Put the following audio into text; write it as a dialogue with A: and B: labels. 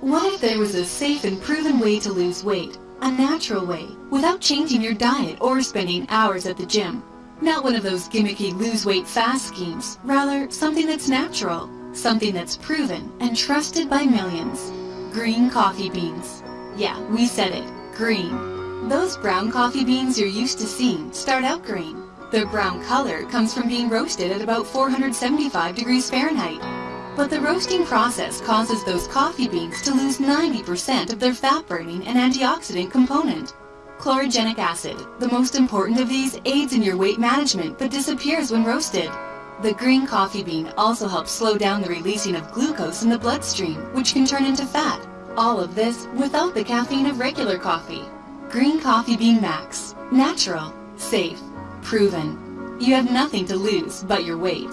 A: What if there was a safe and proven way to lose weight? A natural way, without changing your diet or spending hours at the gym. Not one of those gimmicky lose weight fast schemes, rather something that's natural, something that's proven and trusted by millions. Green coffee beans. Yeah, we said it, green. Those brown coffee beans you're used to seeing start out green. Their brown color comes from being roasted at about 475 degrees Fahrenheit. But the roasting process causes those coffee beans to lose 90% of their fat-burning and antioxidant component. Chlorogenic acid, the most important of these, aids in your weight management but disappears when roasted. The green coffee bean also helps slow down the releasing of glucose in the bloodstream, which can turn into fat. All of this without the caffeine of regular coffee. Green Coffee Bean Max. Natural, safe, proven. You have nothing to lose but your weight.